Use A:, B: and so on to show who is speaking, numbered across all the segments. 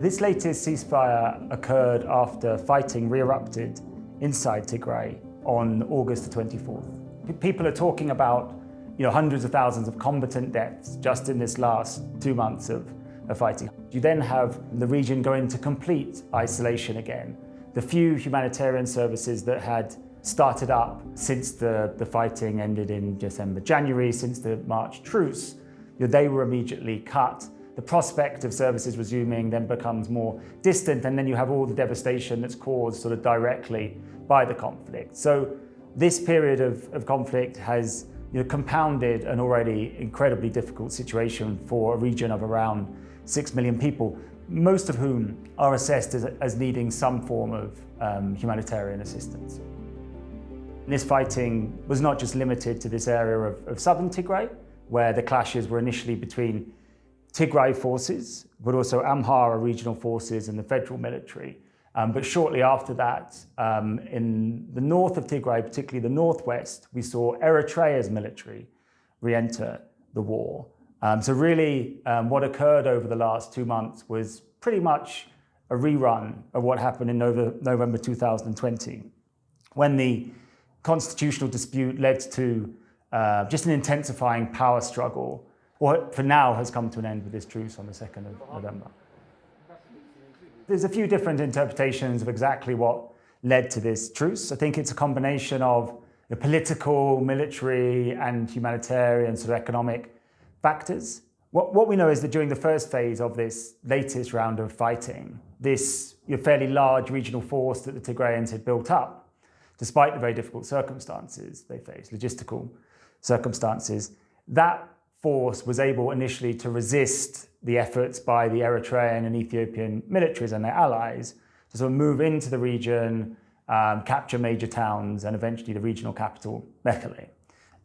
A: This latest ceasefire occurred after fighting re-erupted inside Tigray on August the 24th. People are talking about you know, hundreds of thousands of combatant deaths just in this last two months of, of fighting. You then have the region go into complete isolation again. The few humanitarian services that had started up since the, the fighting ended in December, January, since the March truce, they were immediately cut the prospect of services resuming then becomes more distant and then you have all the devastation that's caused sort of directly by the conflict. So this period of, of conflict has you know, compounded an already incredibly difficult situation for a region of around 6 million people, most of whom are assessed as, as needing some form of um, humanitarian assistance. This fighting was not just limited to this area of, of southern Tigray, where the clashes were initially between Tigray forces, but also Amhara regional forces and the federal military. Um, but shortly after that, um, in the north of Tigray, particularly the northwest, we saw Eritrea's military re-enter the war. Um, so really, um, what occurred over the last two months was pretty much a rerun of what happened in November 2020, when the constitutional dispute led to uh, just an intensifying power struggle what for now has come to an end with this truce on the 2nd of November. There's a few different interpretations of exactly what led to this truce. I think it's a combination of the political, military and humanitarian sort of economic factors. What, what we know is that during the first phase of this latest round of fighting, this fairly large regional force that the Tigrayans had built up, despite the very difficult circumstances they faced, logistical circumstances, that force was able initially to resist the efforts by the Eritrean and Ethiopian militaries and their allies to sort of move into the region, um, capture major towns, and eventually the regional capital, Mekele.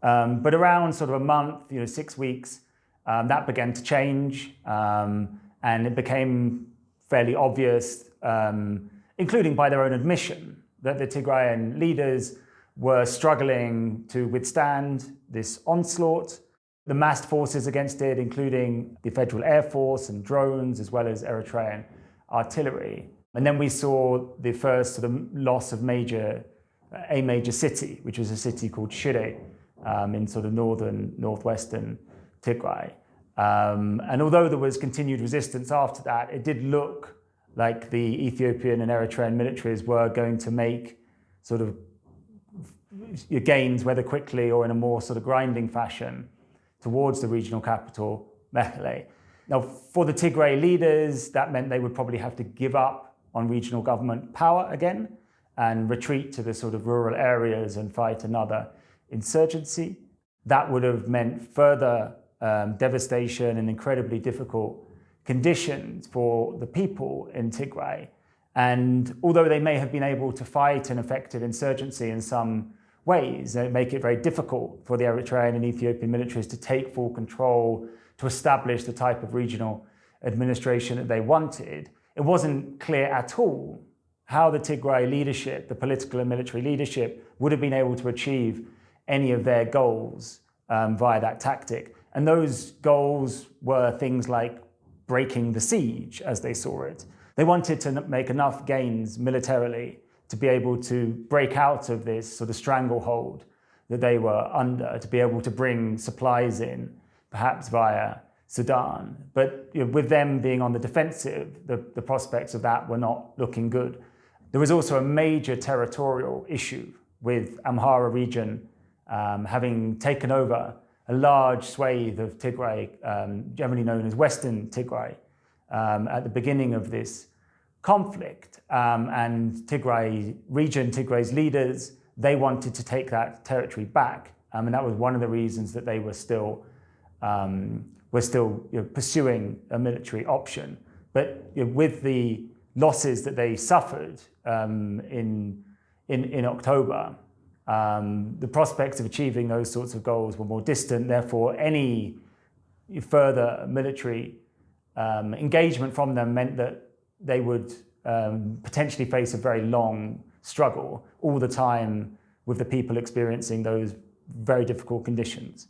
A: Um, but around sort of a month, you know, six weeks, um, that began to change, um, and it became fairly obvious, um, including by their own admission, that the Tigrayan leaders were struggling to withstand this onslaught, the massed forces against it, including the Federal Air Force and drones, as well as Eritrean artillery. And then we saw the first sort of loss of major, a major city, which was a city called Shire um, in sort of northern, northwestern Tigray. Um, and although there was continued resistance after that, it did look like the Ethiopian and Eritrean militaries were going to make sort of gains, whether quickly or in a more sort of grinding fashion, towards the regional capital, Mekele. Now, for the Tigray leaders, that meant they would probably have to give up on regional government power again and retreat to the sort of rural areas and fight another insurgency. That would have meant further um, devastation and incredibly difficult conditions for the people in Tigray. And although they may have been able to fight an effective insurgency in some ways that make it very difficult for the Eritrean and Ethiopian militaries to take full control, to establish the type of regional administration that they wanted. It wasn't clear at all how the Tigray leadership, the political and military leadership, would have been able to achieve any of their goals um, via that tactic. And those goals were things like breaking the siege, as they saw it. They wanted to make enough gains militarily to be able to break out of this sort of stranglehold that they were under, to be able to bring supplies in, perhaps via Sudan. But you know, with them being on the defensive, the, the prospects of that were not looking good. There was also a major territorial issue with Amhara region um, having taken over a large swathe of Tigray, um, generally known as Western Tigray, um, at the beginning of this conflict um, and Tigray region, Tigray's leaders, they wanted to take that territory back. Um, and that was one of the reasons that they were still, um, were still you know, pursuing a military option. But you know, with the losses that they suffered um, in, in, in October, um, the prospects of achieving those sorts of goals were more distant. Therefore, any further military um, engagement from them meant that they would um, potentially face a very long struggle all the time with the people experiencing those very difficult conditions.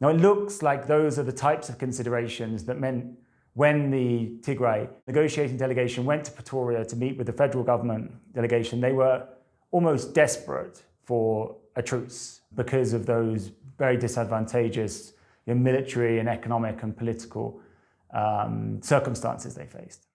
A: Now, it looks like those are the types of considerations that meant when the Tigray negotiating delegation went to Pretoria to meet with the federal government delegation, they were almost desperate for a truce because of those very disadvantageous military and economic and political um, circumstances they faced.